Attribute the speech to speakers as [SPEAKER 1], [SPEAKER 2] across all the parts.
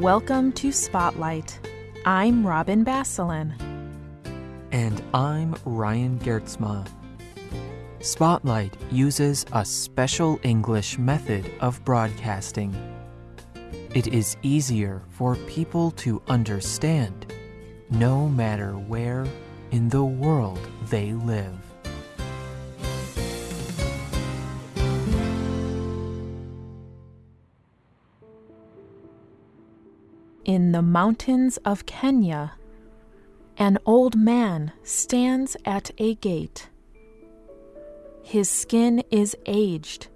[SPEAKER 1] Welcome to Spotlight. I'm Robin Basselin.
[SPEAKER 2] And I'm Ryan Geertsma. Spotlight uses a special English method of broadcasting. It is easier for people to understand no matter where in the world they live.
[SPEAKER 1] In the mountains of Kenya, an old man stands at a gate. His skin is aged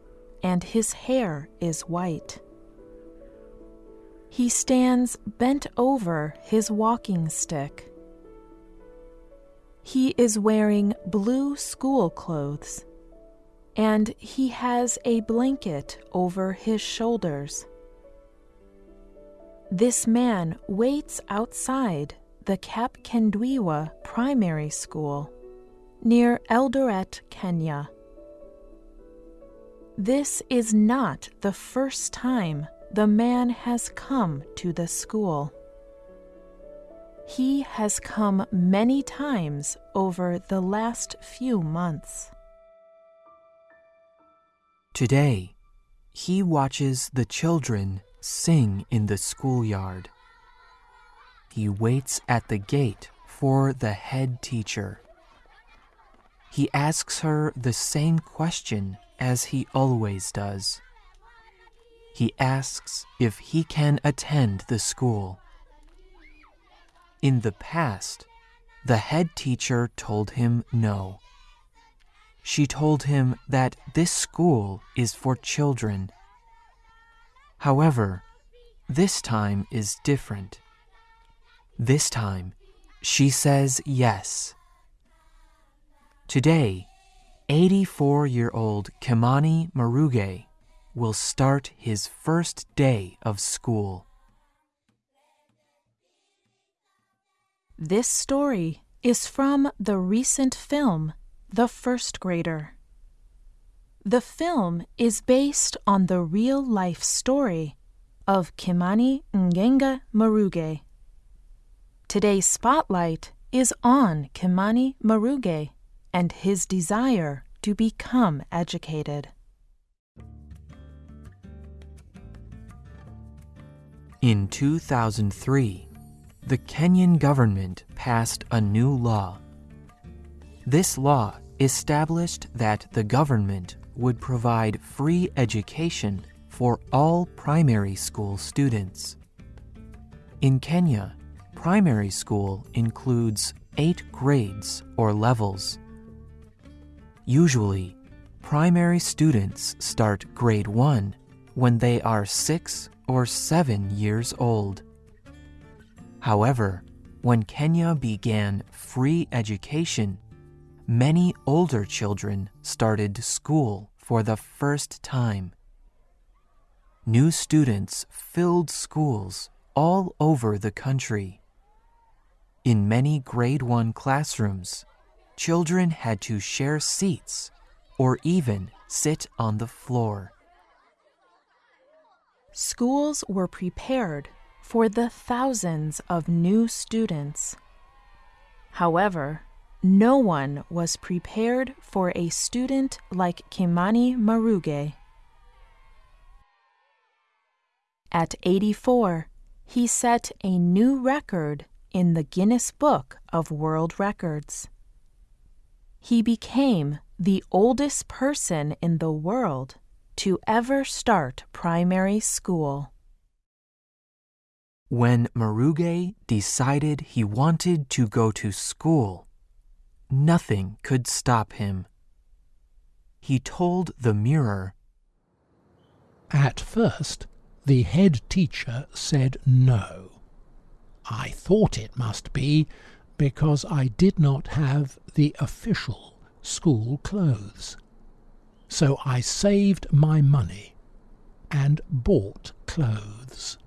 [SPEAKER 1] and his hair is white. He stands bent over his walking stick. He is wearing blue school clothes and he has a blanket over his shoulders. This man waits outside the Kap Kapkendwiwa Primary School near Eldoret, Kenya. This is not the first time the man has come to the school. He has come many times over the last few months.
[SPEAKER 2] Today, he watches the children sing in the schoolyard. He waits at the gate for the head teacher. He asks her the same question as he always does. He asks if he can attend the school. In the past, the head teacher told him no. She told him that this school is for children. However, this time is different. This time, she says yes. Today, 84 year old Kimani Maruge will start his first day of school.
[SPEAKER 1] This story is from the recent film The First Grader. The film is based on the real life story of Kimani Nganga Maruge. Today's spotlight is on Kimani Maruge and his desire to become educated.
[SPEAKER 2] In 2003, the Kenyan government passed a new law. This law established that the government would provide free education for all primary school students. In Kenya, primary school includes eight grades or levels. Usually, primary students start grade 1 when they are 6 or 7 years old. However, when Kenya began free education, many older children started school for the first time. New students filled schools all over the country. In many grade 1 classrooms, children had to share seats or even sit on the floor.
[SPEAKER 1] Schools were prepared for the thousands of new students. However, no one was prepared for a student like Kimani Maruge. At 84, he set a new record in the Guinness Book of World Records. He became the oldest person in the world to ever start primary school.
[SPEAKER 2] When Maruge decided he wanted to go to school, nothing could stop him. He told the mirror,
[SPEAKER 3] At first, the head teacher said no. I thought it must be because I did not have the official school clothes. So I saved my money and bought clothes.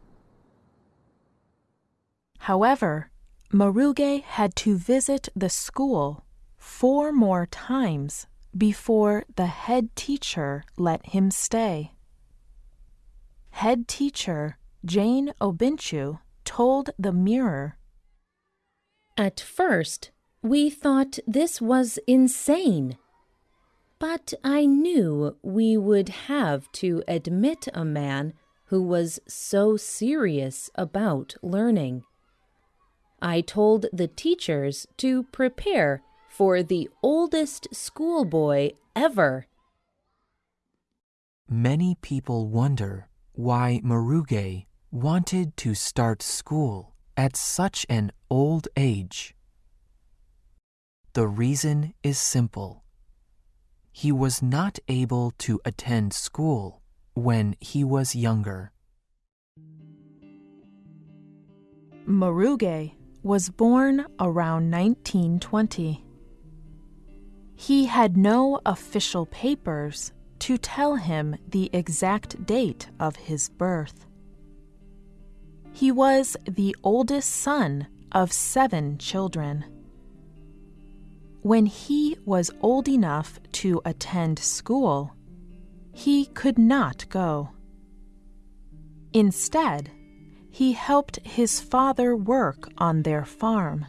[SPEAKER 1] However, Maruge had to visit the school four more times before the head teacher let him stay. Head teacher Jane Obinchu told the Mirror
[SPEAKER 4] At first, we thought this was insane. But I knew we would have to admit a man who was so serious about learning. I told the teachers to prepare for the oldest schoolboy ever.
[SPEAKER 2] Many people wonder why Maruge wanted to start school at such an old age. The reason is simple. He was not able to attend school when he was younger.
[SPEAKER 1] Maruge was born around 1920. He had no official papers to tell him the exact date of his birth. He was the oldest son of seven children. When he was old enough to attend school, he could not go. Instead, he helped his father work on their farm.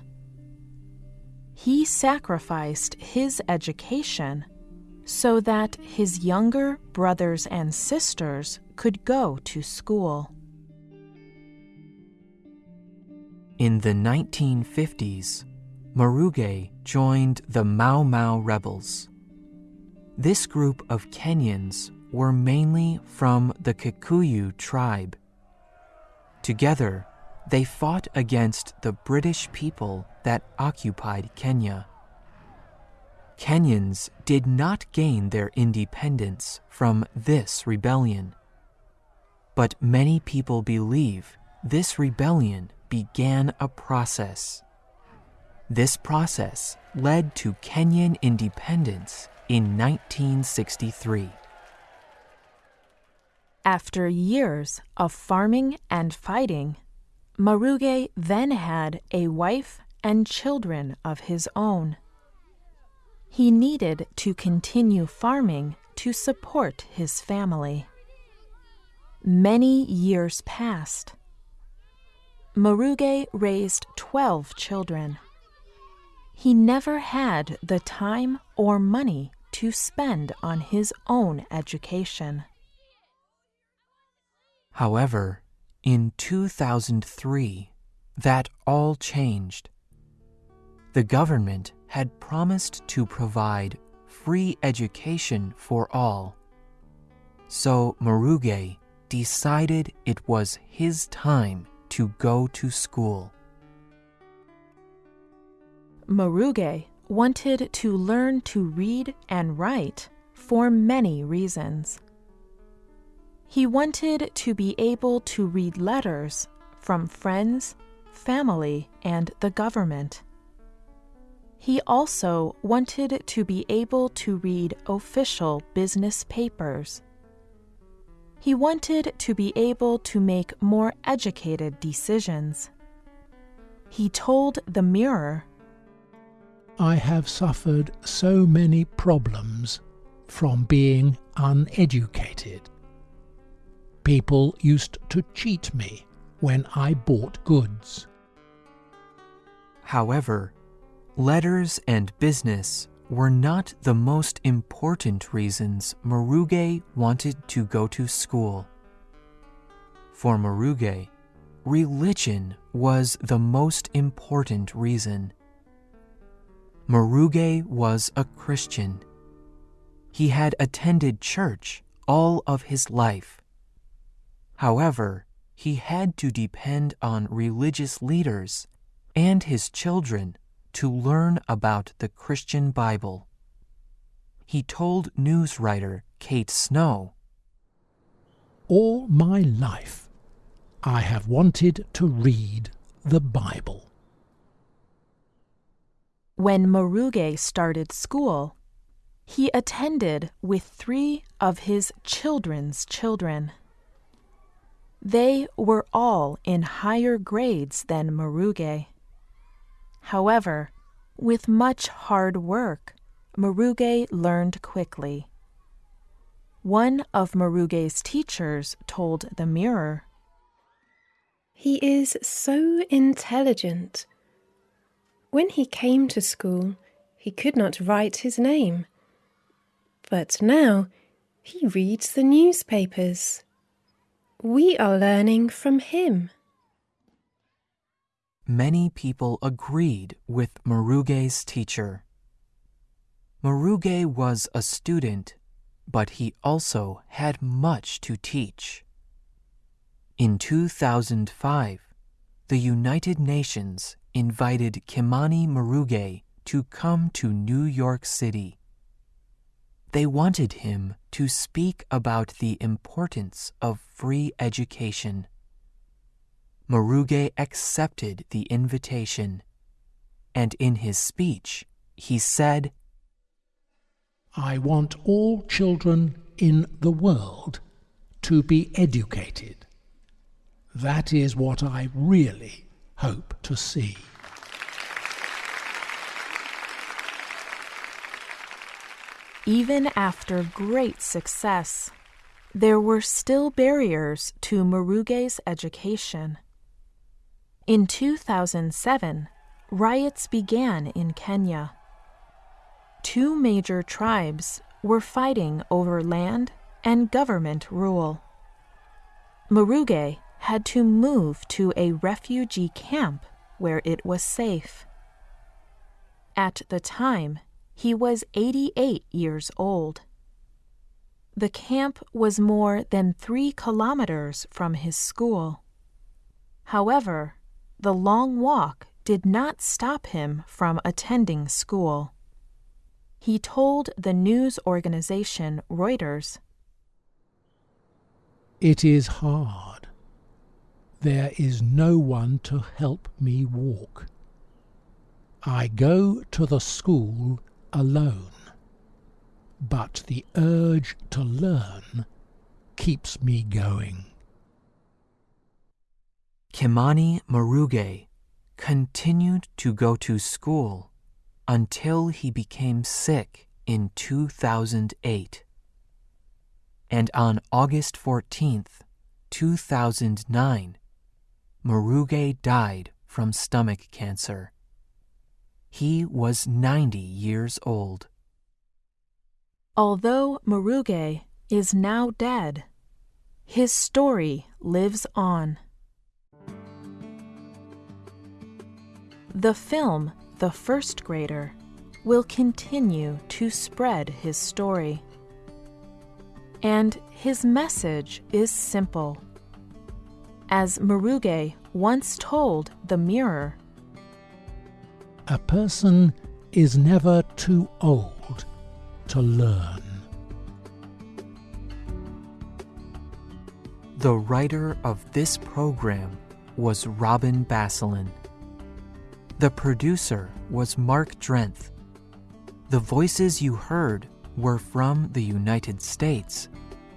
[SPEAKER 1] He sacrificed his education so that his younger brothers and sisters could go to school.
[SPEAKER 2] In the 1950s, Maruge joined the Mau Mau rebels. This group of Kenyans were mainly from the Kikuyu tribe. Together, they fought against the British people that occupied Kenya. Kenyans did not gain their independence from this rebellion. But many people believe this rebellion began a process. This process led to Kenyan independence in 1963.
[SPEAKER 1] After years of farming and fighting, Maruge then had a wife and children of his own. He needed to continue farming to support his family. Many years passed. Maruge raised 12 children. He never had the time or money to spend on his own education.
[SPEAKER 2] However, in 2003, that all changed. The government had promised to provide free education for all. So Maruge decided it was his time to go to school.
[SPEAKER 1] Maruge wanted to learn to read and write for many reasons. He wanted to be able to read letters from friends, family, and the government. He also wanted to be able to read official business papers. He wanted to be able to make more educated decisions. He told the mirror,
[SPEAKER 3] I have suffered so many problems from being uneducated. People used to cheat me when I bought goods.
[SPEAKER 2] However, letters and business were not the most important reasons Maruge wanted to go to school. For Maruge, religion was the most important reason. Maruge was a Christian. He had attended church all of his life. However, he had to depend on religious leaders and his children to learn about the Christian Bible. He told news writer Kate Snow
[SPEAKER 3] All my life, I have wanted to read the Bible.
[SPEAKER 1] When Maruge started school, he attended with three of his children's children. They were all in higher grades than Maruge. However, with much hard work, Maruge learned quickly. One of Maruge's teachers told the mirror,
[SPEAKER 5] He is so intelligent. When he came to school, he could not write his name. But now he reads the newspapers. We are learning from him.
[SPEAKER 2] Many people agreed with Maruge's teacher. Maruge was a student, but he also had much to teach. In 2005, the United Nations invited Kimani Maruge to come to New York City. They wanted him to speak about the importance of free education. Maruge accepted the invitation, and in his speech, he said,
[SPEAKER 3] I want all children in the world to be educated. That is what I really hope to see.
[SPEAKER 1] Even after great success, there were still barriers to Maruge's education. In 2007, riots began in Kenya. Two major tribes were fighting over land and government rule. Maruge had to move to a refugee camp where it was safe. At the time, he was 88 years old. The camp was more than three kilometers from his school. However, the long walk did not stop him from attending school. He told the news organization Reuters
[SPEAKER 3] It is hard. There is no one to help me walk. I go to the school alone, but the urge to learn keeps me going.
[SPEAKER 2] Kimani Maruge continued to go to school until he became sick in 2008. And on August 14th, 2009, Maruge died from stomach cancer. He was 90 years old.
[SPEAKER 1] Although Maruge is now dead, his story lives on. The film The First Grader will continue to spread his story. And his message is simple. As Maruge once told the mirror,
[SPEAKER 3] A person is never too old to learn.
[SPEAKER 2] The writer of this program was Robin Basselin. The producer was Mark Drenth. The voices you heard were from the United States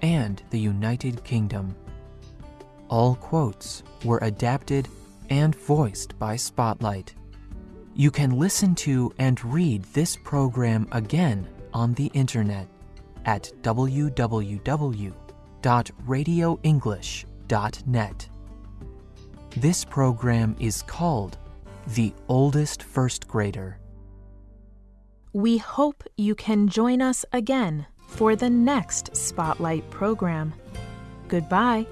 [SPEAKER 2] and the United Kingdom. All quotes were adapted and voiced by Spotlight. You can listen to and read this program again on the internet at www.radioenglish.net. This program is called The Oldest First Grader.
[SPEAKER 1] we hope you can join us again for the next Spotlight program. Goodbye.